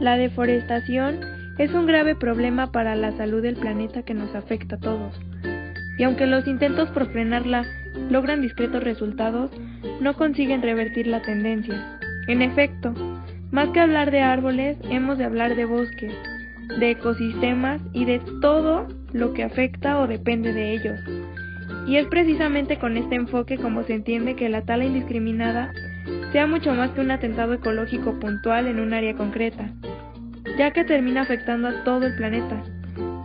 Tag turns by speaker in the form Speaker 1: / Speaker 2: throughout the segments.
Speaker 1: La deforestación es un grave problema para la salud del planeta que nos afecta a todos. Y aunque los intentos por frenarla logran discretos resultados, no consiguen revertir la tendencia. En efecto, más que hablar de árboles, hemos de hablar de bosques, de ecosistemas y de todo lo que afecta o depende de ellos. Y es precisamente con este enfoque como se entiende que la tala indiscriminada sea mucho más que un atentado ecológico puntual en un área concreta, ya que termina afectando a todo el planeta,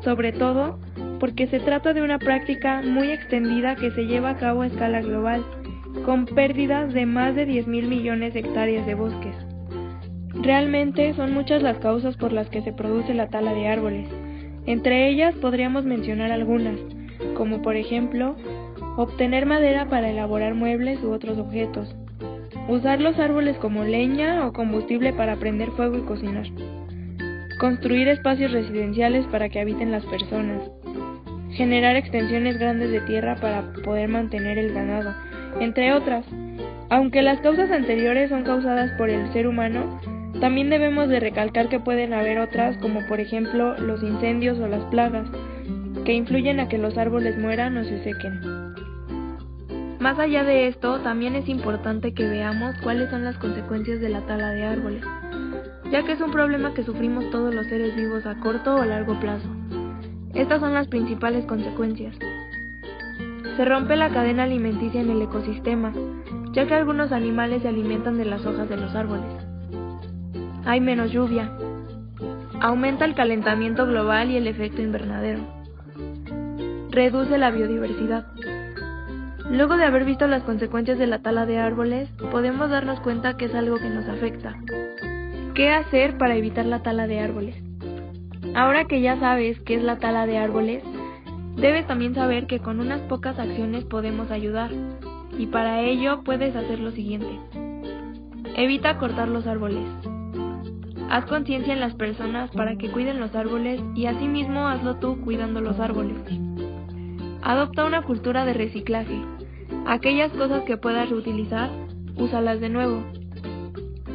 Speaker 1: sobre todo porque se trata de una práctica muy extendida que se lleva a cabo a escala global, con pérdidas de más de 10 mil millones de hectáreas de bosques. Realmente son muchas las causas por las que se produce la tala de árboles. Entre ellas podríamos mencionar algunas, como por ejemplo, obtener madera para elaborar muebles u otros objetos, usar los árboles como leña o combustible para prender fuego y cocinar, construir espacios residenciales para que habiten las personas, generar extensiones grandes de tierra para poder mantener el ganado, entre otras. Aunque las causas anteriores son causadas por el ser humano, también debemos de recalcar que pueden haber otras, como por ejemplo los incendios o las plagas, que influyen a que los árboles mueran o se sequen. Más allá de esto, también es importante que veamos cuáles son las consecuencias de la tala de árboles, ya que es un problema que sufrimos todos los seres vivos a corto o largo plazo. Estas son las principales consecuencias. Se rompe la cadena alimenticia en el ecosistema, ya que algunos animales se alimentan de las hojas de los árboles. Hay menos lluvia. Aumenta el calentamiento global y el efecto invernadero. Reduce la biodiversidad. Luego de haber visto las consecuencias de la tala de árboles, podemos darnos cuenta que es algo que nos afecta. ¿Qué hacer para evitar la tala de árboles? Ahora que ya sabes qué es la tala de árboles, debes también saber que con unas pocas acciones podemos ayudar, y para ello puedes hacer lo siguiente. Evita cortar los árboles. Haz conciencia en las personas para que cuiden los árboles y asimismo hazlo tú cuidando los árboles. Adopta una cultura de reciclaje. Aquellas cosas que puedas reutilizar, úsalas de nuevo.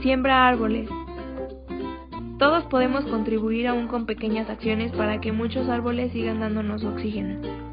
Speaker 1: Siembra árboles. Todos podemos contribuir aún con pequeñas acciones para que muchos árboles sigan dándonos oxígeno.